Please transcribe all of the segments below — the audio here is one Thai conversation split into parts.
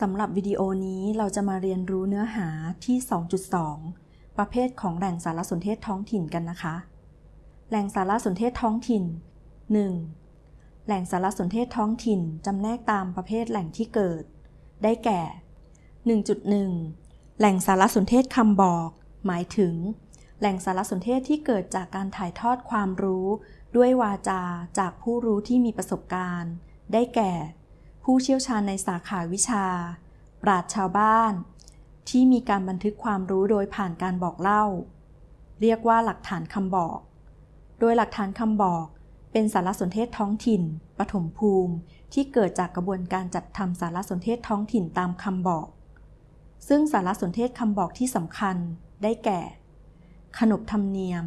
สำหรับวิดีโอนี้เราจะมาเรียนรู้เนื้อหาที่ 2.2 ประเภทของแหล่งสารสนเทศท้องถิ่นกันนะคะ แหล่งสารสนเทศท้องถิ่น 1. แหล่งสารสนเทศท้องถิ่นจำแนกตามประเภทแหล่งที่เกิด ได้แก่ 1.1 แหล่งสารสนเทศคำบอก หมายถึง แหล่งสารสนเทศที่เกิดจากการถ่ายทอดความรู้ ด้วยวาจาจากผู้รู้ที่มีประสบการณ์ ได้แก่ ผู้เชี่ยวชาญในสาขาวิชา ปราชญ์ชาวบ้าน ที่มีการบันทึกความรู้โดยผ่านการบอกเล่า เรียกว่าหลักฐานคำบอก โดยหลักฐานคำบอกเป็นสารสนเทศท้องถิ่น ปฐมภูมิ ที่เกิดจากกระบวนการจัดทำสารสนเทศท้องถิ่นตามคำบอก ซึ่งสารสนเทศคำบอกที่สำคัญได้แก่ ขนบธรรมเนียม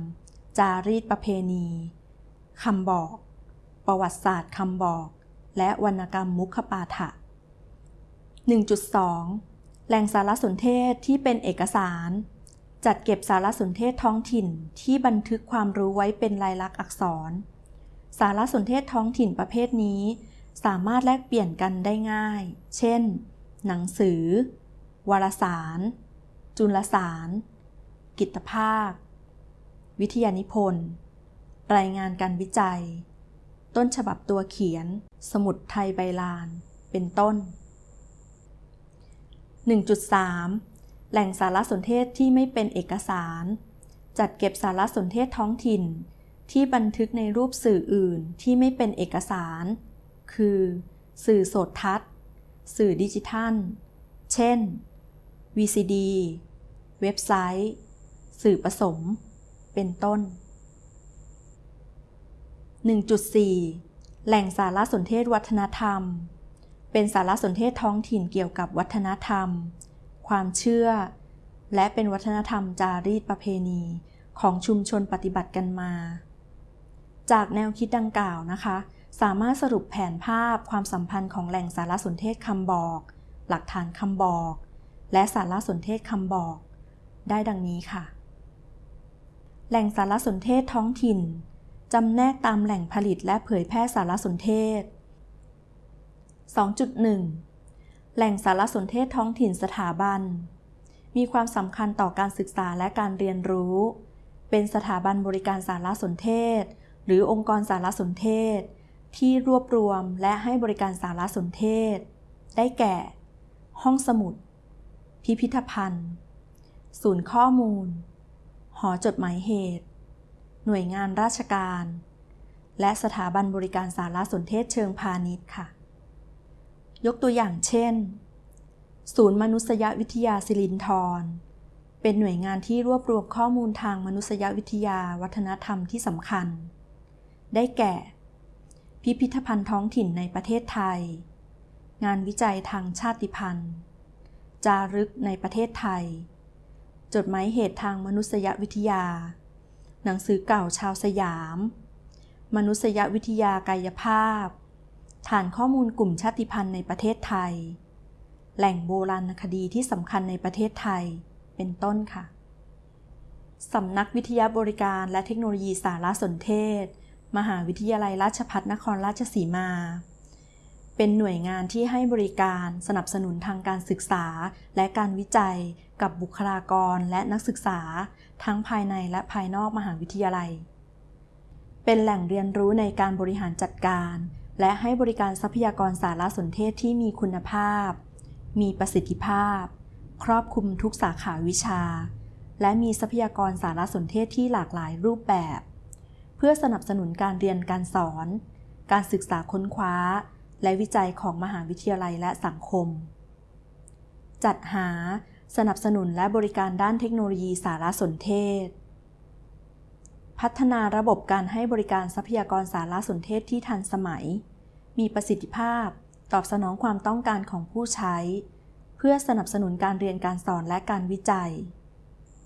จารีตประเพณีคำบอก ประวัติศาสตร์คำบอก และวรรณกรรมมุขปาฐะ 1.2 แหล่งสารสนเทศที่เป็นเอกสาร จัดเก็บสารสนเทศท้องถิ่นที่บันทึกความรู้ไว้เป็นลายลักษณ์อักษร สารสนเทศท้องถิ่นประเภทนี้ สามารถแลกเปลี่ยนกันได้ง่าย เช่น หนังสือ วารสาร จุลสาร กิตภาพวิทยานิพนธ์ รายงานการวิจัย ต้นฉบับตัวเขียน สมุดไทยใบลาน เป็นต้น 1.3 แหล่งสารสนเทศที่ไม่เป็นเอกสาร จัดเก็บสารสนเทศท้องถิ่น ที่บันทึกในรูปสื่ออื่นที่ไม่เป็นเอกสาร คือ สื่อโสดทัศน์ สื่อดิจิทัล เช่น VCD เว็บไซต์ สื่อผสม เป็นต้น 1.4 แหล่งสารสนเทศวัฒนธรรม เป็นสารสนเทศท้องถิ่นเกี่ยวกับวัฒนธรรม ความเชื่อ และเป็นวัฒนธรรมจารีตประเพณีของชุมชนปฏิบัติกันมา จากแนวคิดดังกล่าวนะคะ สามารถสรุปแผนภาพความสัมพันธ์ของแหล่งสารสนเทศคำบอก หลักฐานคำบอก และสารสนเทศคำบอก ได้ดังนี้ค่ะ แหล่งสารสนเทศท้องถิ่น จำแนกตามแหล่งผลิตและเผยแพร่สารสนเทศ 2.1 แหล่งสารสนเทศท้องถิ่นสถาบัน มีความสำคัญต่อการศึกษาและการเรียนรู้ เป็นสถาบันบริการสารสนเทศ หรือองค์กรสารสนเทศ ที่รวบรวมและให้บริการสารสนเทศ ได้แก่ ห้องสมุด พิพิธภัณฑ์ ศูนย์ข้อมูล หอจดหมายเหตุ หน่วยงานราชการ และสถาบันบริการสารสนเทศเชิงพาณิชย์ค่ะ ยกตัวอย่างเช่น ศูนย์มนุษยวิทยาสิรินธรเป็นหน่วยงานที่รวบรวมข้อมูลทางมนุษยวิทยาวัฒนธรรมที่สำคัญ ได้แก่ พิพิธภัณฑ์ท้องถิ่นในประเทศไทย งานวิจัยทางชาติพันธุ์ จารึกในประเทศไทย จดหมายเหตุทางมนุษยวิทยา หนังสือเก่าชาวสยาม มนุษยวิทยากายภาพ ฐานข้อมูลกลุ่มชาติพันธุ์ในประเทศไทย แหล่งโบราณคดีที่สำคัญในประเทศไทย เป็นต้นค่ะ สำนักวิทยาบริการและเทคโนโลยีสารสนเทศ มหาวิทยาลัยราชภัฏนครราชสีมา เป็นหน่วยงานที่ให้บริการสนับสนุนทางการศึกษา และการวิจัย กับบุคลากรและนักศึกษา ทั้งภายในและภายนอกมหาวิทยาลัย เป็นแหล่งเรียนรู้ในการบริหารจัดการ และให้บริการทรัพยากรสารสนเทศที่มีคุณภาพ มีประสิทธิภาพ ครอบคลุมทุกสาขาวิชา และมีทรัพยากรสารสนเทศที่หลากหลายรูปแบบ เพื่อสนับสนุนการเรียนการสอน การศึกษาค้นคว้า และวิจัยของมหาวิทยาลัยและสังคม จัดหาสนับสนุนและบริการด้านเทคโนโลยีสารสนเทศ พัฒนาระบบการให้บริการทรัพยากรสารสนเทศที่ทันสมัย มีประสิทธิภาพ ตอบสนองความต้องการของผู้ใช้ เพื่อสนับสนุนการเรียนการสอนและการวิจัย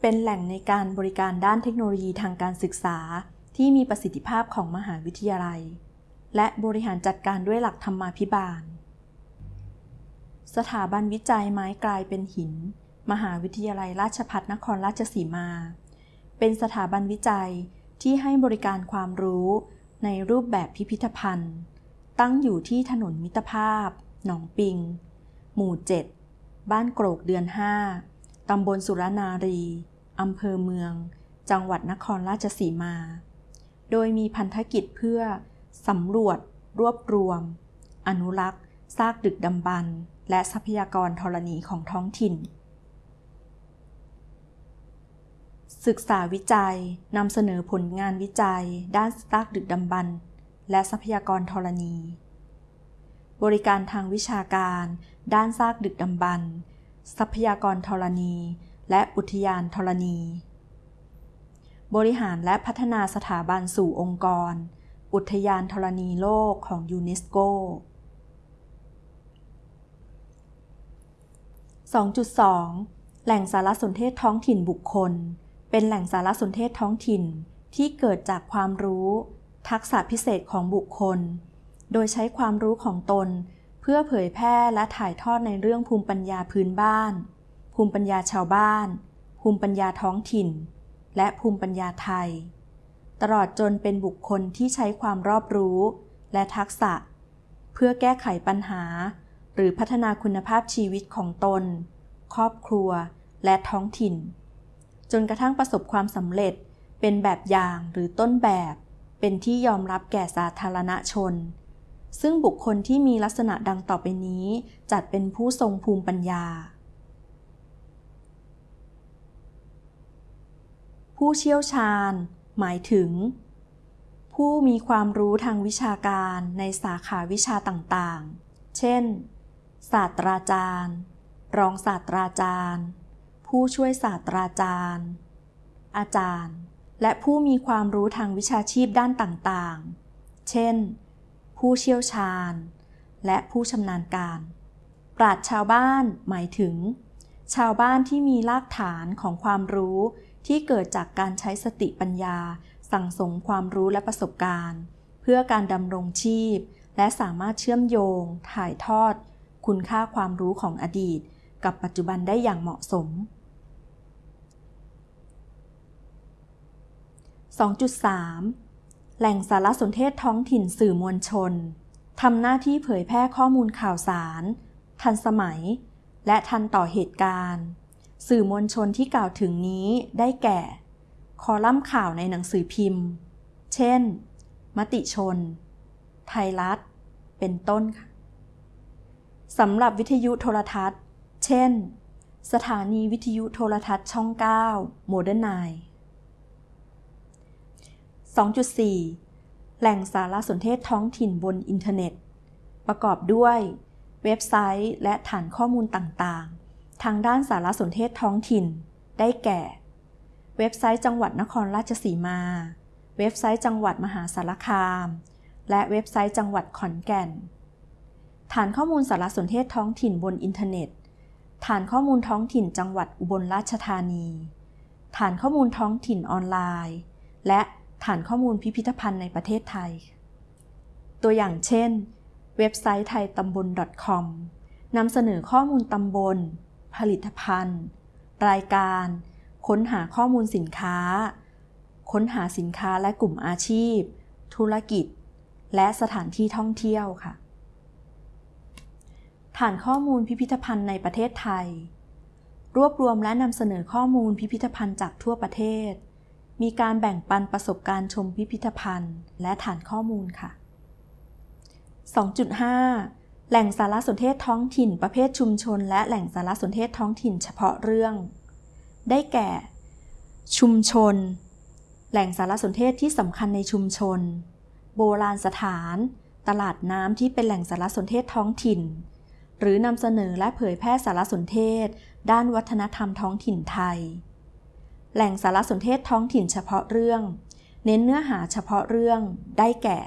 เป็นแหล่งในการบริการด้านเทคโนโลยีทางการศึกษาที่มีประสิทธิภาพของมหาวิทยาลัย และบริหารจัดการด้วยหลักธรรมาภิบาล สถาบันวิจัยไม้กลายเป็นหิน มหาวิทยาลัยราชภัฏนครราชสีมา เป็นสถาบันวิจัยที่ให้บริการความรู้ในรูปแบบพิพิธภัณฑ์ ตั้งอยู่ที่ถนนมิตรภาพ หนองปิง หมู่ 7 บ้านโกรกเดือน 5 ตำบลสุรนารี อำเภอเมือง จังหวัดนครราชสีมา โดยมีพันธกิจเพื่อ สำรวจ รวบรวม อนุรักษ์ซากดึกดำบรรพ์และทรัพยากรธรณีของท้องถิ่น ศึกษาวิจัยนำเสนอผลงานวิจัย ด้านซากดึกดำบรรพ์และทรัพยากรธรณี บริการทางวิชาการ ด้านซากดึกดำบรรพ์ทรัพยากรธรณี และอุทยานธรณี บริหารและพัฒนาสถาบันสู่องค์กร อุทยานธรณีโลกของยูเนสโก 2.2 แหล่งสารสนเทศท้องถิ่นบุคคล เป็นแหล่งสารสนเทศท้องถิ่นที่เกิดจากความรู้ ทักษะพิเศษของบุคคล โดยใช้ความรู้ของตน เพื่อเผยแพร่และถ่ายทอดในเรื่องภูมิปัญญาพื้นบ้าน ภูมิปัญญาชาวบ้าน ภูมิปัญญาท้องถิ่น และภูมิปัญญาไทย ตลอดจนเป็นบุคคลที่ใช้ความรอบรู้ และทักษะ เพื่อแก้ไขปัญหา หรือพัฒนาคุณภาพชีวิตของตน ครอบครัว และท้องถิ่น จนกระทั่งประสบความสำเร็จ เป็นแบบอย่างหรือต้นแบบ เป็นที่ยอมรับแก่สาธารณชน ซึ่งบุคคลที่มีลักษณะดังต่อไปนี้ จัดเป็นผู้ทรงภูมิปัญญาผู้เชี่ยวชาญ หมายถึง ผู้มีความรู้ทางวิชาการในสาขาวิชาต่างๆ เช่น ศาสตราจารย์ รองศาสตราจารย์ ผู้ช่วยศาสตราจารย์ อาจารย์ และผู้มีความรู้ทางวิชาชีพด้านต่างๆ เช่น ผู้เชี่ยวชาญ และผู้ชำนาญการ ปราชญ์ชาวบ้านหมายถึง ชาวบ้านที่มีรากฐานของความรู้ที่เกิดจากการใช้สติปัญญา สั่งสมความรู้และประสบการณ์ เพื่อการดำรงชีพ และสามารถเชื่อมโยง ถ่ายทอด คุณค่าความรู้ของอดีต กับปัจจุบันได้อย่างเหมาะสม 2.3 แหล่งสารสนเทศท้องถิ่นสื่อมวลชนทำหน้าที่เผยแพร่ข้อมูลข่าวสาร ทันสมัย และทันต่อเหตุการณ์ สื่อมวลชนที่กล่าวถึงนี้ได้แก่ คอลัมน์ข่าวในหนังสือพิมพ์ เช่น มติชน ไทยรัฐ เป็นต้นค่ะสำหรับวิทยุโทรทัศน์ เช่น สถานีวิทยุโทรทัศน์ช่อง 9 โมเดิร์นไนน์2.4 แหล่งสารสนเทศท้องถิ่นบนอินเทอร์เน็ต ประกอบด้วย เว็บไซต์ และฐานข้อมูลต่างๆ ทางด้านสารสนเทศท้องถิ่น ได้แก่ เว็บไซต์จังหวัดนครราชสีมา เว็บไซต์จังหวัดมหาสารคาม และเว็บไซต์จังหวัดขอนแก่น ฐานข้อมูลสารสนเทศท้องถิ่นบนอินเทอร์เน็ต ฐานข้อมูลท้องถิ่นจังหวัดอุบลราชธานี ฐานข้อมูลท้องถิ่นออนไลน์ และฐานข้อมูลพิพิธภัณฑ์ในประเทศไทย ตัวอย่างเช่น เว็บไซต์ไทยตำบล .com นำเสนอข้อมูลตำบล ผลิตภัณฑ์ รายการ ค้นหาข้อมูลสินค้า ค้นหาสินค้าและกลุ่มอาชีพ ธุรกิจ และสถานที่ท่องเที่ยวค่ะ ฐานข้อมูลพิพิธภัณฑ์ในประเทศไทย รวบรวมและนำเสนอข้อมูลพิพิธภัณฑ์จากทั่วประเทศ มีการแบ่งปันประสบการณ์ชมพิพิธภัณฑ์ และฐานข้อมูลค่ะ 2.5 แหล่งสารสนเทศท้องถิ่นประเภทชุมชน และแหล่งสารสนเทศท้องถิ่นเฉพาะเรื่อง ได้แก่ ชุมชน แหล่งสารสนเทศที่สำคัญในชุมชน โบราณสถาน ตลาดน้ำที่เป็นแหล่งสารสนเทศท้องถิ่น หรือนำเสนอและเผยแพร่สารสนเทศ ด้านวัฒนธรรมท้องถิ่นไทย แหล่งสารสนเทศท้องถิ่นเฉพาะเรื่อง เน้นเนื้อหาเฉพาะเรื่อง ได้แก่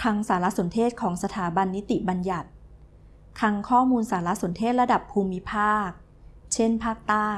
คลังสารสนเทศของสถาบันนิติบัญญัติ คลังข้อมูลสารสนเทศระดับภูมิภาค เช่น ภาคใต้